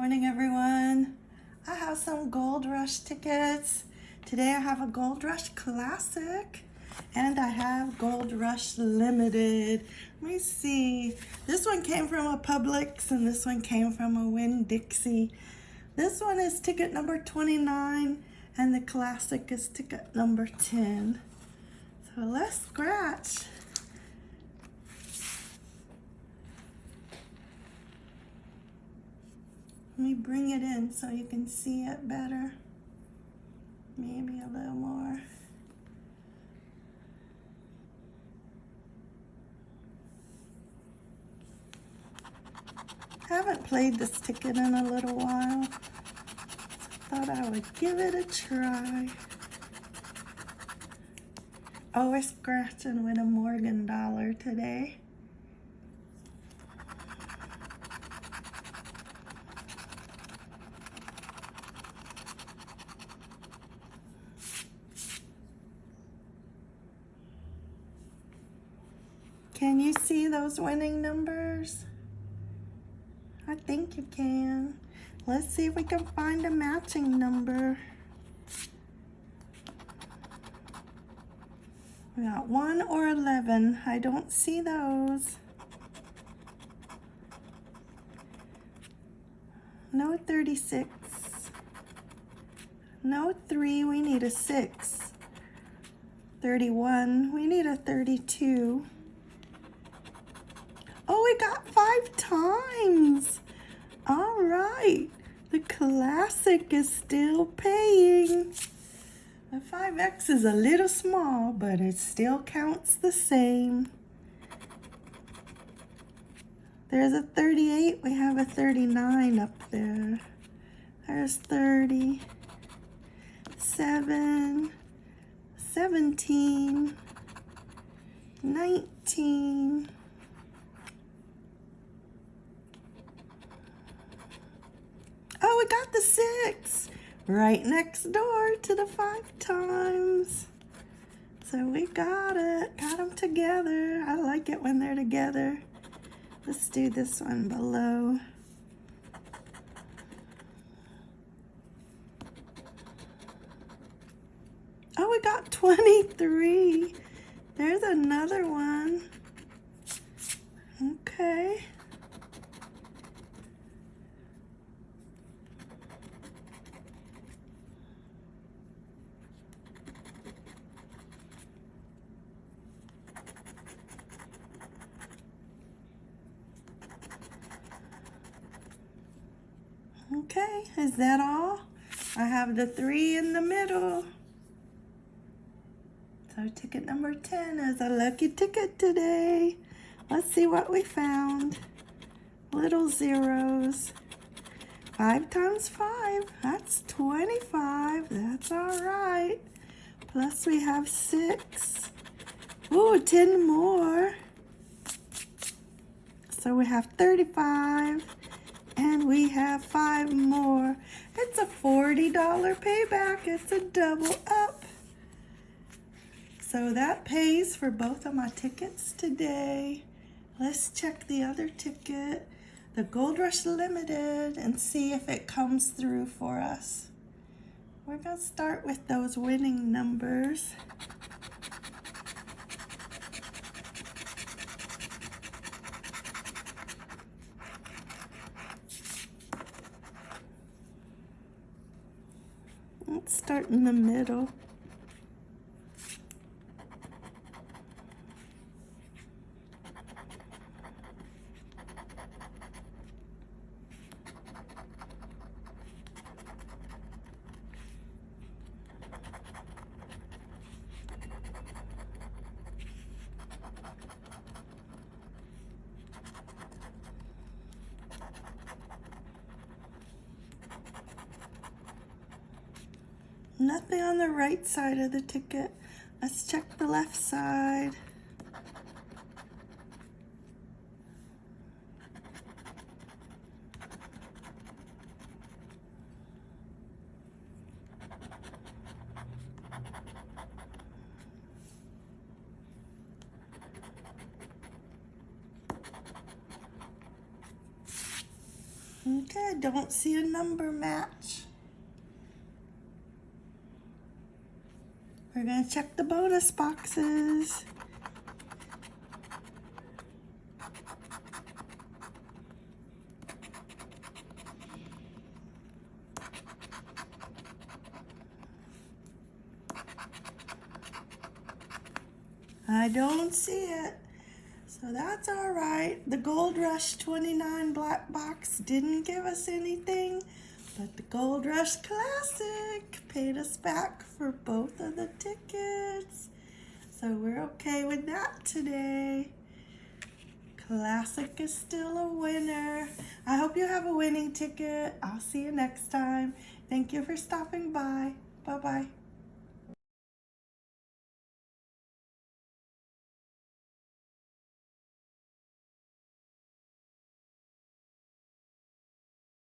morning, everyone. I have some Gold Rush tickets. Today I have a Gold Rush Classic and I have Gold Rush Limited. Let me see. This one came from a Publix and this one came from a Winn-Dixie. This one is ticket number 29 and the Classic is ticket number 10. So let's scratch. Let me bring it in so you can see it better. Maybe a little more. Haven't played this ticket in a little while. Thought I would give it a try. Oh, we're scratching with a Morgan dollar today. Can you see those winning numbers? I think you can. Let's see if we can find a matching number. We got 1 or 11. I don't see those. No 36. No 3. We need a 6. 31. We need a 32. We got five times. All right. The classic is still paying. The 5X is a little small, but it still counts the same. There's a 38. We have a 39 up there. There's 30. 7. 17. 19. Oh, we got the six right next door to the five times. So we got it, got them together. I like it when they're together. Let's do this one below. Oh, we got 23. There's another one. Okay. Okay, is that all? I have the three in the middle. So ticket number 10 is a lucky ticket today. Let's see what we found. Little zeros. Five times five, that's 25. That's all right. Plus we have six. Ooh, 10 more. So we have 35. And we have five more. It's a $40 payback. It's a double up. So that pays for both of my tickets today. Let's check the other ticket, the Gold Rush Limited, and see if it comes through for us. We're to start with those winning numbers. Let's start in the middle. Nothing on the right side of the ticket. Let's check the left side. Okay, don't see a number match. We're gonna check the bonus boxes. I don't see it. So that's all right. The Gold Rush 29 black box didn't give us anything, the Gold Rush Classic paid us back for both of the tickets. So we're okay with that today. Classic is still a winner. I hope you have a winning ticket. I'll see you next time. Thank you for stopping by. Bye-bye.